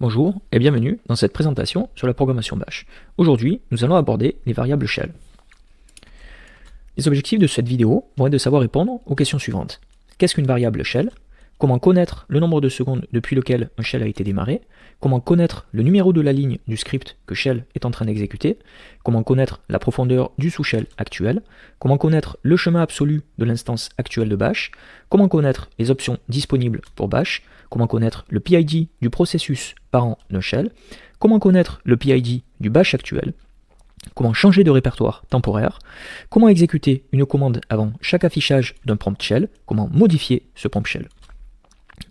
Bonjour et bienvenue dans cette présentation sur la programmation Bash. Aujourd'hui, nous allons aborder les variables shell. Les objectifs de cette vidéo vont être de savoir répondre aux questions suivantes. Qu'est-ce qu'une variable shell? Comment connaître le nombre de secondes depuis lequel un shell a été démarré? Comment connaître le numéro de la ligne du script que shell est en train d'exécuter? Comment connaître la profondeur du sous-shell actuel? Comment connaître le chemin absolu de l'instance actuelle de bash? Comment connaître les options disponibles pour bash? Comment connaître le PID du processus parent d'un shell, comment connaître le PID du bash actuel, comment changer de répertoire temporaire, comment exécuter une commande avant chaque affichage d'un prompt shell, comment modifier ce prompt shell?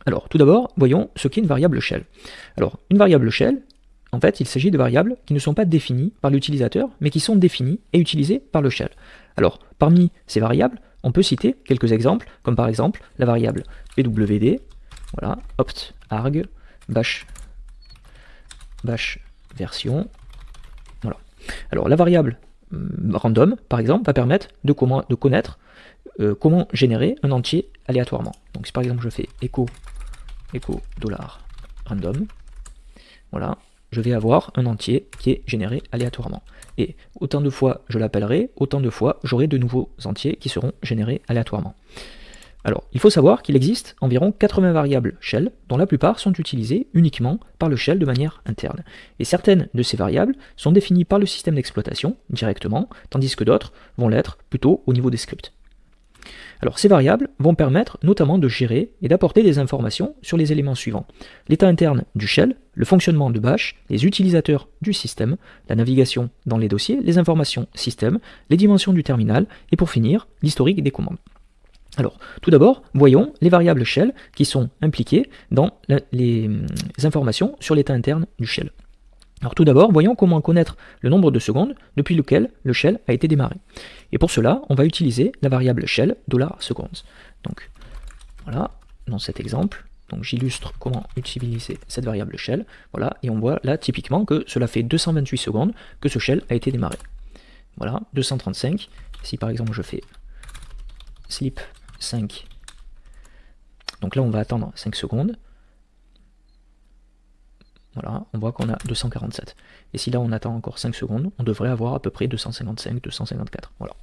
Alors tout d'abord, voyons ce qu'est une variable shell. Alors une variable shell, en fait il s'agit de variables qui ne sont pas définies par l'utilisateur, mais qui sont définies et utilisées par le shell. Alors parmi ces variables, on peut citer quelques exemples, comme par exemple la variable pwd, voilà, opt arg bash bash version. Voilà. Alors la variable random, par exemple, va permettre de connaître euh, comment générer un entier aléatoirement. Donc si par exemple je fais echo echo dollar random, voilà, je vais avoir un entier qui est généré aléatoirement. Et autant de fois je l'appellerai, autant de fois j'aurai de nouveaux entiers qui seront générés aléatoirement. Alors, il faut savoir qu'il existe environ 80 variables shell, dont la plupart sont utilisées uniquement par le shell de manière interne. Et certaines de ces variables sont définies par le système d'exploitation directement, tandis que d'autres vont l'être plutôt au niveau des scripts. Alors ces variables vont permettre notamment de gérer et d'apporter des informations sur les éléments suivants. L'état interne du shell, le fonctionnement de bash, les utilisateurs du système, la navigation dans les dossiers, les informations système, les dimensions du terminal, et pour finir, l'historique des commandes. Alors, tout d'abord, voyons les variables shell qui sont impliquées dans les informations sur l'état interne du shell. Alors tout d'abord, voyons comment connaître le nombre de secondes depuis lequel le shell a été démarré. Et pour cela, on va utiliser la variable shell $seconds. Donc voilà, dans cet exemple, j'illustre comment utiliser cette variable shell. Voilà, et on voit là typiquement que cela fait 228 secondes que ce shell a été démarré. Voilà, 235. Si par exemple je fais sleep 5. Donc là, on va attendre 5 secondes. Voilà, on voit qu'on a 247. Et si là, on attend encore 5 secondes, on devrait avoir à peu près 255, 254. Voilà.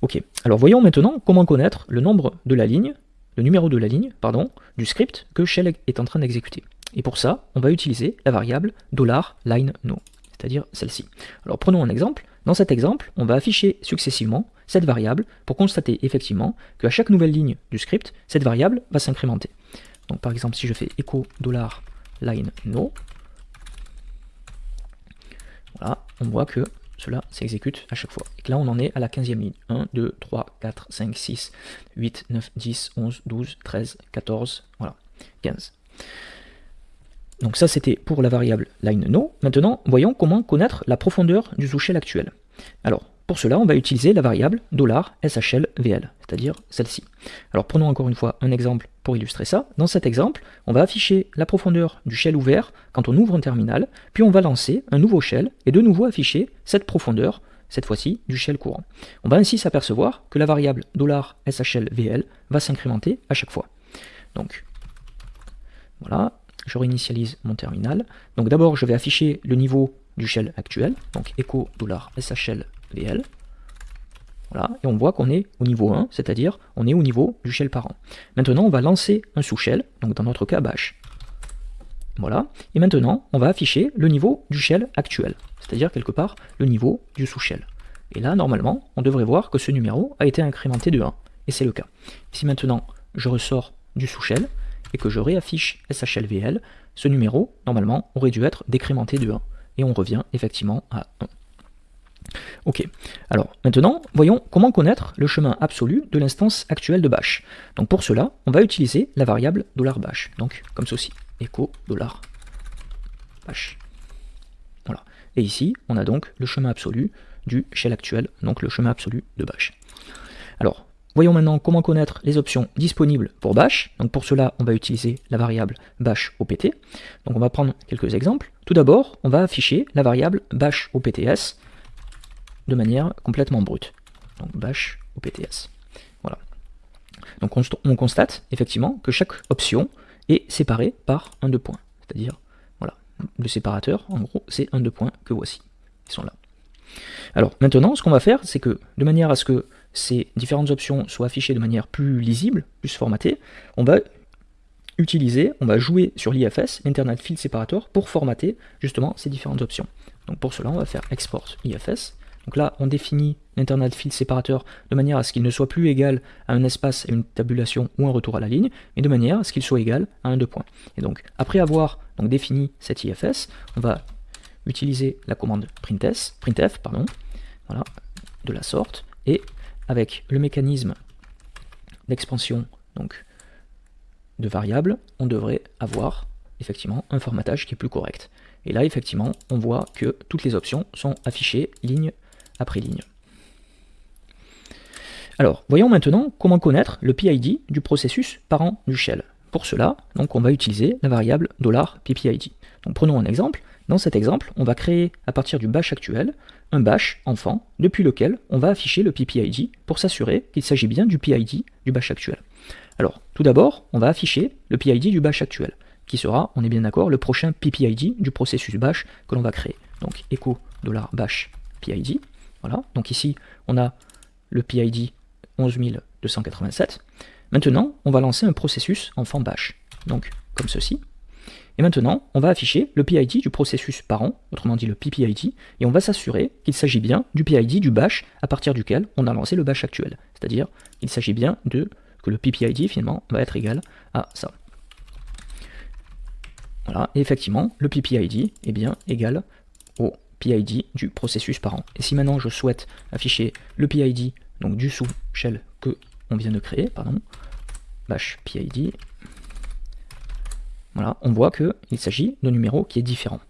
Ok, alors voyons maintenant comment connaître le nombre de la ligne, le numéro de la ligne, pardon, du script que Shell est en train d'exécuter. Et pour ça, on va utiliser la variable $line_no, c'est-à-dire celle-ci. Alors prenons un exemple. Dans cet exemple, on va afficher successivement cette variable pour constater effectivement qu'à chaque nouvelle ligne du script, cette variable va s'incrémenter. Donc par exemple, si je fais echo $line no, voilà, on voit que cela s'exécute à chaque fois. Et que là, on en est à la 15e ligne. 1, 2, 3, 4, 5, 6, 8, 9, 10, 11, 12, 13, 14, voilà, 15. Donc ça, c'était pour la variable line no. Maintenant, voyons comment connaître la profondeur du sous-shell actuel. Alors, pour cela, on va utiliser la variable $shlvl, c'est-à-dire celle-ci. Alors prenons encore une fois un exemple pour illustrer ça. Dans cet exemple, on va afficher la profondeur du shell ouvert quand on ouvre un terminal, puis on va lancer un nouveau shell et de nouveau afficher cette profondeur, cette fois-ci du shell courant. On va ainsi s'apercevoir que la variable $shlvl va s'incrémenter à chaque fois. Donc voilà, je réinitialise mon terminal. Donc d'abord, je vais afficher le niveau du shell actuel, donc echo VL. Voilà, et on voit qu'on est au niveau 1, c'est-à-dire on est au niveau du shell parent. Maintenant, on va lancer un sous-shell, donc dans notre cas bash. Voilà, et maintenant, on va afficher le niveau du shell actuel, c'est-à-dire quelque part le niveau du sous-shell. Et là, normalement, on devrait voir que ce numéro a été incrémenté de 1, et c'est le cas. Si maintenant, je ressors du sous-shell, et que je réaffiche SHLVL, ce numéro, normalement, aurait dû être décrémenté de 1, et on revient effectivement à 1. Ok, alors maintenant, voyons comment connaître le chemin absolu de l'instance actuelle de bash. Donc pour cela, on va utiliser la variable $bash, donc comme ceci, echo $bash. Voilà, et ici, on a donc le chemin absolu du shell actuel, donc le chemin absolu de bash. Alors, voyons maintenant comment connaître les options disponibles pour bash. Donc pour cela, on va utiliser la variable bash opt. Donc on va prendre quelques exemples. Tout d'abord, on va afficher la variable bash opts de manière complètement brute. Donc bash OPTS. Voilà. Donc on, constate effectivement que chaque option est séparée par un deux points. C'est-à-dire, voilà, le séparateur, en gros, c'est un deux points que voici. Ils sont là. Alors maintenant, ce qu'on va faire, c'est que de manière à ce que ces différentes options soient affichées de manière plus lisible, plus formatée, on va utiliser, on va jouer sur l'IFS, l'Internet Field Separator, pour formater justement ces différentes options. Donc pour cela, on va faire Export IFS. Donc là, on définit l'Internet Field Separator de manière à ce qu'il ne soit plus égal à un espace et une tabulation ou un retour à la ligne, mais de manière à ce qu'il soit égal à un deux points. Et donc, après avoir donc, défini cet IFS, on va utiliser la commande printf, printf pardon, voilà, de la sorte, et avec le mécanisme d'expansion de variables, on devrait avoir effectivement un formatage qui est plus correct. Et là, effectivement, on voit que toutes les options sont affichées ligne après ligne. Alors, voyons maintenant comment connaître le PID du processus parent du shell. Pour cela, donc, on va utiliser la variable $ppid. Prenons un exemple. Dans cet exemple, on va créer à partir du bash actuel un bash enfant depuis lequel on va afficher le ppid pour s'assurer qu'il s'agit bien du PID du bash actuel. Alors, tout d'abord, on va afficher le PID du bash actuel, qui sera, on est bien d'accord, le prochain ppid du processus bash que l'on va créer. Donc, echo $bash PID. Voilà, donc ici, on a le PID 11287. Maintenant, on va lancer un processus enfant bash, donc comme ceci. Et maintenant, on va afficher le PID du processus parent, autrement dit le PPID, et on va s'assurer qu'il s'agit bien du PID du bash à partir duquel on a lancé le bash actuel. C'est-à-dire qu'il s'agit bien de que le PPID finalement va être égal à ça. Voilà, et effectivement, le PPID est bien égal PID du processus parent. Et si maintenant je souhaite afficher le PID donc du sous-shell que on vient de créer, pardon, bash PID, voilà, on voit qu'il s'agit d'un numéro qui est différent.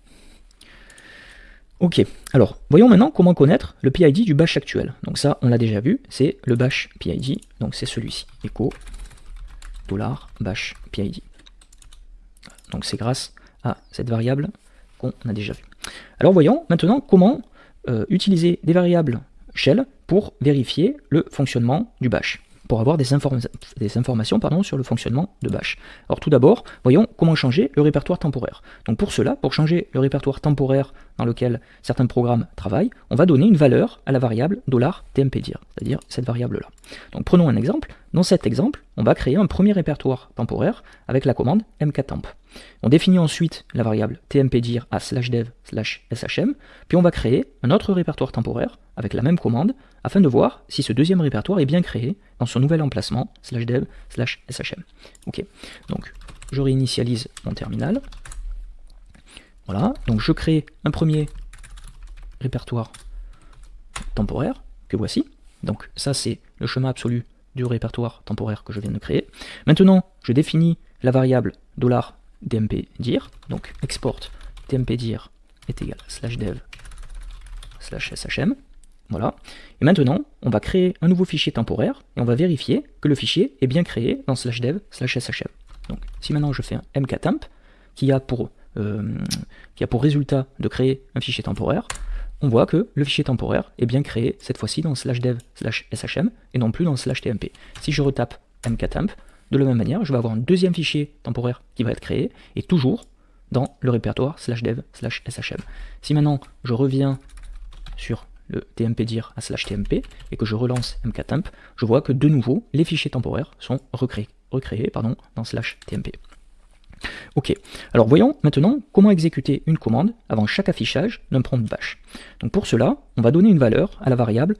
Ok, alors voyons maintenant comment connaître le PID du bash actuel. Donc ça, on l'a déjà vu, c'est le bash PID, donc c'est celui-ci, echo dollar bash PID. Donc c'est grâce à cette variable qu'on a déjà vu. Alors voyons maintenant comment euh, utiliser des variables shell pour vérifier le fonctionnement du bash pour avoir des, informations sur le fonctionnement de Bash. Alors tout d'abord, voyons comment changer le répertoire temporaire. Donc pour cela, pour changer le répertoire temporaire dans lequel certains programmes travaillent, on va donner une valeur à la variable $tmpdir, c'est-à-dire cette variable-là. Donc prenons un exemple. Dans cet exemple, on va créer un premier répertoire temporaire avec la commande mktemp. On définit ensuite la variable tmpdir à slash dev slash shm, puis on va créer un autre répertoire temporaire avec la même commande afin de voir si ce deuxième répertoire est bien créé dans son nouvel emplacement slash dev slash shm. Ok, donc je réinitialise mon terminal. Voilà, donc je crée un premier répertoire temporaire que voici. Donc ça c'est le chemin absolu du répertoire temporaire que je viens de créer. Maintenant, je définis la variable $dmpdir, donc export tmpdir est égal à slash dev slash shm. Voilà. Et maintenant, on va créer un nouveau fichier temporaire et on va vérifier que le fichier est bien créé dans slash dev slash shm. Donc, si maintenant je fais un mktemp qui a pour, euh, qui a pour résultat de créer un fichier temporaire, on voit que le fichier temporaire est bien créé cette fois-ci dans slash dev slash shm et non plus dans slash tmp. Si je retape mktemp, de la même manière, je vais avoir un deuxième fichier temporaire qui va être créé et toujours dans le répertoire slash dev slash shm. Si maintenant je reviens sur le tmpdir à slash tmp et que je relance mktemp, je vois que de nouveau les fichiers temporaires sont recréés, recréés pardon, dans slash tmp. Ok, alors voyons maintenant comment exécuter une commande avant chaque affichage d'un prompt bash. Donc pour cela, on va donner une valeur à la variable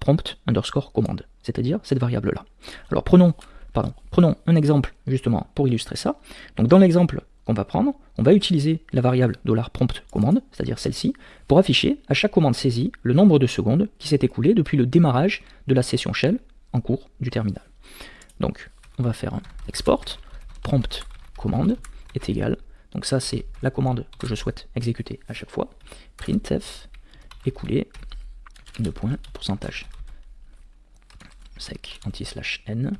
$prompt underscore commande, c'est-à-dire cette variable-là. Alors prenons, pardon, prenons un exemple justement pour illustrer ça. Donc dans l'exemple qu'on va prendre, on va utiliser la variable $prompt commande, c'est-à-dire celle-ci, pour afficher à chaque commande saisie le nombre de secondes qui s'est écoulé depuis le démarrage de la session shell en cours du terminal. Donc on va faire un export, prompt commande est égal, donc ça c'est la commande que je souhaite exécuter à chaque fois, printf écoulé, de points, pourcentage sec anti-slash n,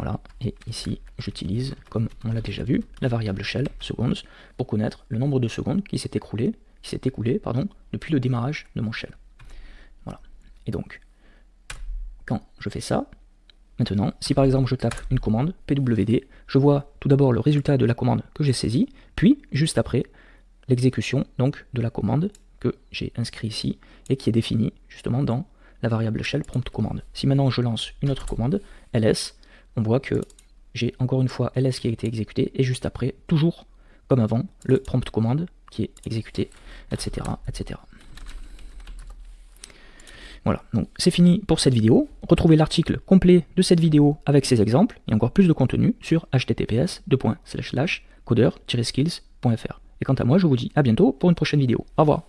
voilà, et ici j'utilise, comme on l'a déjà vu, la variable shell, seconds, pour connaître le nombre de secondes qui s'est écoulé, qui s'est écoulé pardon, depuis le démarrage de mon shell. Voilà. Et donc, quand je fais ça, maintenant, si par exemple je tape une commande, pwd, je vois tout d'abord le résultat de la commande que j'ai saisie, puis juste après, l'exécution donc de la commande que j'ai inscrit ici et qui est définie justement dans la variable shell prompt commande. Si maintenant je lance une autre commande, ls, on voit que j'ai encore une fois ls qui a été exécuté et juste après, toujours comme avant, le prompt commande qui est exécuté, etc. etc. Voilà, donc c'est fini pour cette vidéo. Retrouvez l'article complet de cette vidéo avec ses exemples et encore plus de contenu sur https codeur-skills.fr. Et quant à moi, je vous dis à bientôt pour une prochaine vidéo. Au revoir